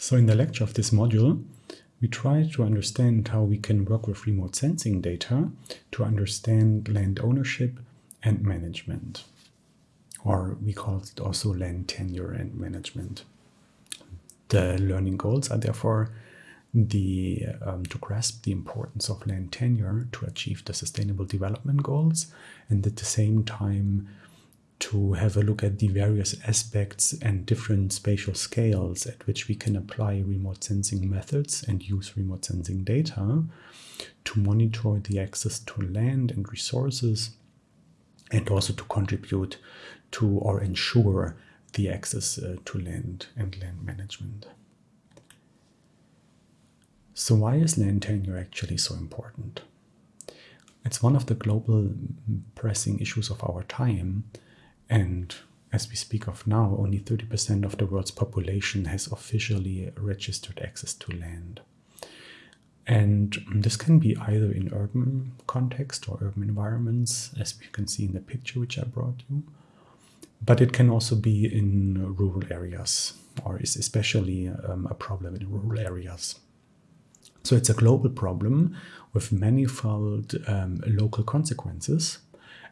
So in the lecture of this module, we try to understand how we can work with remote sensing data to understand land ownership and management. Or we call it also land tenure and management. The learning goals are therefore the um, to grasp the importance of land tenure to achieve the sustainable development goals and at the same time to have a look at the various aspects and different spatial scales at which we can apply remote sensing methods and use remote sensing data to monitor the access to land and resources and also to contribute to or ensure the access uh, to land and land management. So why is land tenure actually so important? It's one of the global pressing issues of our time and as we speak of now, only 30% of the world's population has officially registered access to land. And this can be either in urban context or urban environments, as you can see in the picture which I brought you, but it can also be in rural areas, or is especially um, a problem in rural areas. So it's a global problem with manifold um, local consequences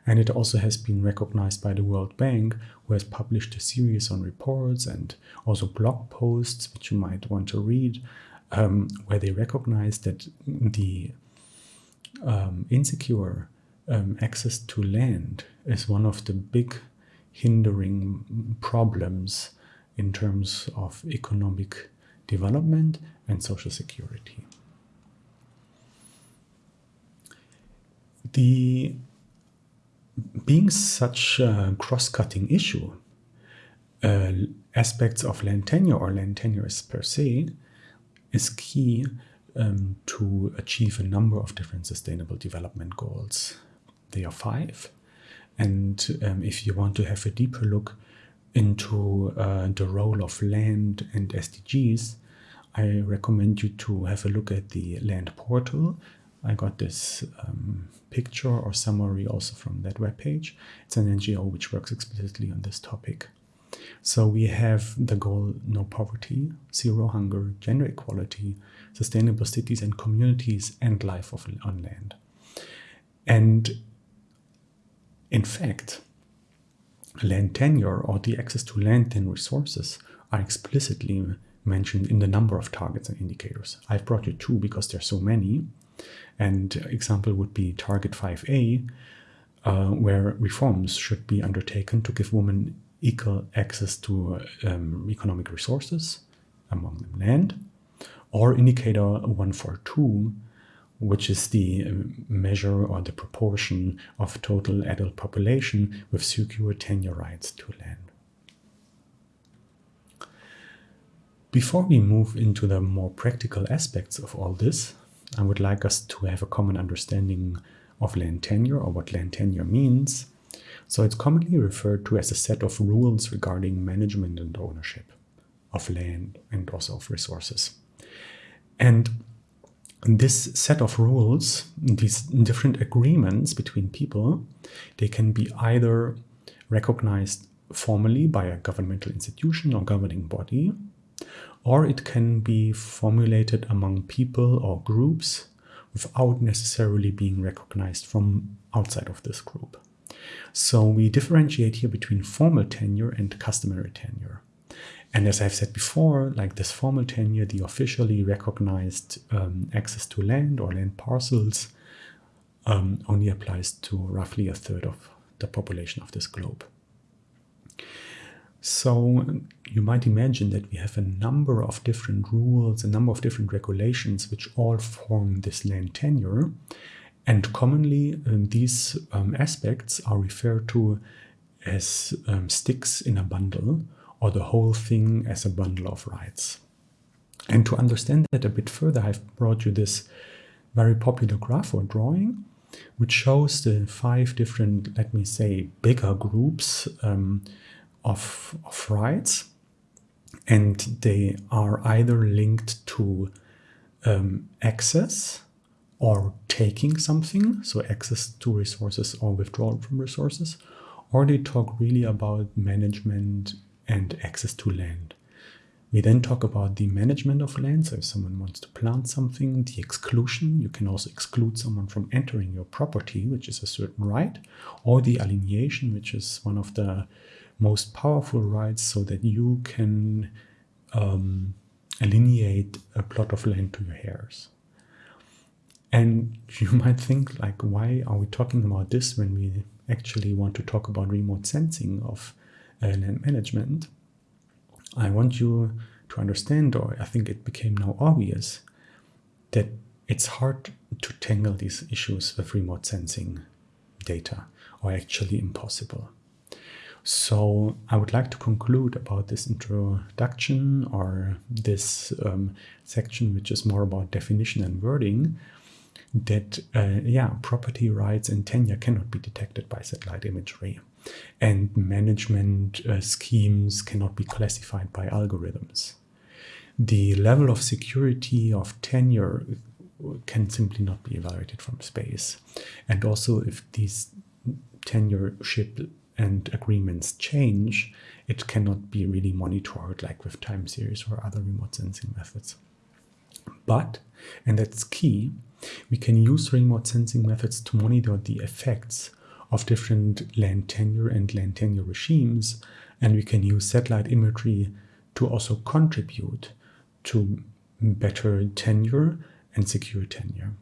and it also has been recognized by the World Bank, who has published a series on reports and also blog posts, which you might want to read, um, where they recognize that the um, insecure um, access to land is one of the big hindering problems in terms of economic development and social security. The being such a cross-cutting issue, uh, aspects of land tenure or land tenures per se is key um, to achieve a number of different sustainable development goals. They are five. And um, if you want to have a deeper look into uh, the role of land and SDGs, I recommend you to have a look at the land portal I got this um, picture or summary also from that webpage. It's an NGO which works explicitly on this topic. So we have the goal no poverty, zero hunger, gender equality, sustainable cities and communities, and life of, on land. And in fact, land tenure or the access to land and resources are explicitly mentioned in the number of targets and indicators. I've brought you two because there are so many. And example would be Target 5a, uh, where reforms should be undertaken to give women equal access to um, economic resources, among them land, or indicator 142, which is the um, measure or the proportion of total adult population with secure tenure rights to land. Before we move into the more practical aspects of all this, I would like us to have a common understanding of land tenure or what land tenure means. So it's commonly referred to as a set of rules regarding management and ownership of land and also of resources. And this set of rules, these different agreements between people, they can be either recognized formally by a governmental institution or governing body, or it can be formulated among people or groups without necessarily being recognized from outside of this group. So we differentiate here between formal tenure and customary tenure. And as I've said before, like this formal tenure, the officially recognized um, access to land or land parcels um, only applies to roughly a third of the population of this globe. So you might imagine that we have a number of different rules, a number of different regulations, which all form this land tenure. And commonly um, these um, aspects are referred to as um, sticks in a bundle or the whole thing as a bundle of rights. And to understand that a bit further, I've brought you this very popular graph or drawing, which shows the five different, let me say, bigger groups um, of, of rights and they are either linked to um, access or taking something, so access to resources or withdrawal from resources, or they talk really about management and access to land. We then talk about the management of land. So if someone wants to plant something, the exclusion, you can also exclude someone from entering your property, which is a certain right, or the alienation, which is one of the most powerful rights so that you can um, a plot of land to your heirs. And you might think like, why are we talking about this when we actually want to talk about remote sensing of uh, land management? I want you to understand, or I think it became now obvious, that it's hard to tangle these issues with remote sensing data, or actually impossible. So I would like to conclude about this introduction or this um, section, which is more about definition and wording, that, uh, yeah, property rights and tenure cannot be detected by satellite imagery and management uh, schemes cannot be classified by algorithms. The level of security of tenure can simply not be evaluated from space. And also if these tenureship and agreements change, it cannot be really monitored like with time series or other remote sensing methods. But, and that's key, we can use remote sensing methods to monitor the effects of different land tenure and land tenure regimes, and we can use satellite imagery to also contribute to better tenure and secure tenure.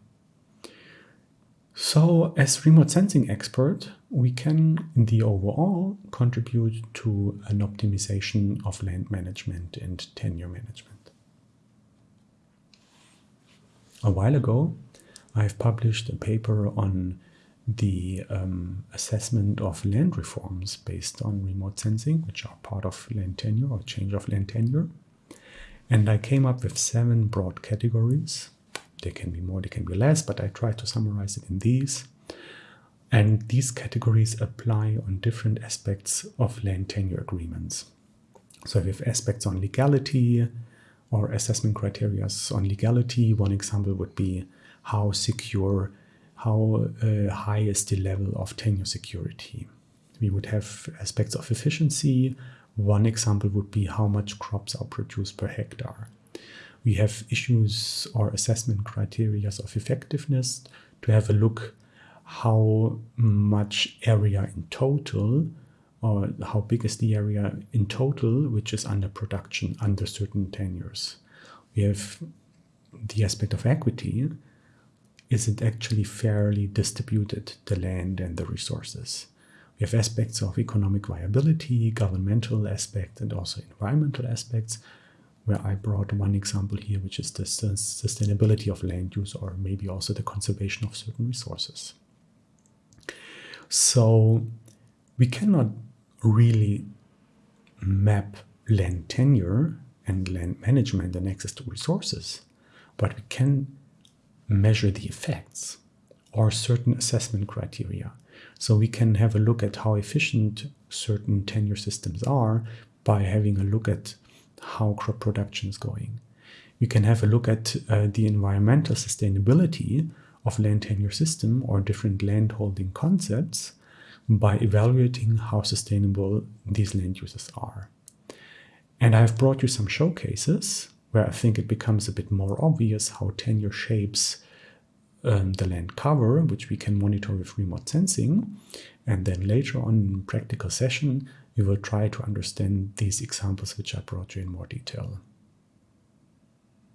So as remote sensing expert, we can, in the overall, contribute to an optimization of land management and tenure management. A while ago, I've published a paper on the um, assessment of land reforms based on remote sensing, which are part of land tenure or change of land tenure. And I came up with seven broad categories. There can be more, there can be less, but I try to summarize it in these. And these categories apply on different aspects of land tenure agreements. So we have aspects on legality or assessment criteria on legality. One example would be how secure how uh, high is the level of tenure security. We would have aspects of efficiency. One example would be how much crops are produced per hectare. We have issues or assessment criteria of effectiveness to have a look how much area in total or how big is the area in total which is under production under certain tenures. We have the aspect of equity is it actually fairly distributed, the land and the resources? We have aspects of economic viability, governmental aspects, and also environmental aspects, where I brought one example here, which is the sustainability of land use, or maybe also the conservation of certain resources. So we cannot really map land tenure and land management and access to resources, but we can measure the effects or certain assessment criteria. So we can have a look at how efficient certain tenure systems are by having a look at how crop production is going. We can have a look at uh, the environmental sustainability of land tenure system or different land holding concepts by evaluating how sustainable these land uses are. And I've brought you some showcases where I think it becomes a bit more obvious how tenure shapes um, the land cover, which we can monitor with remote sensing. And then later on in practical session, we will try to understand these examples which I brought you in more detail.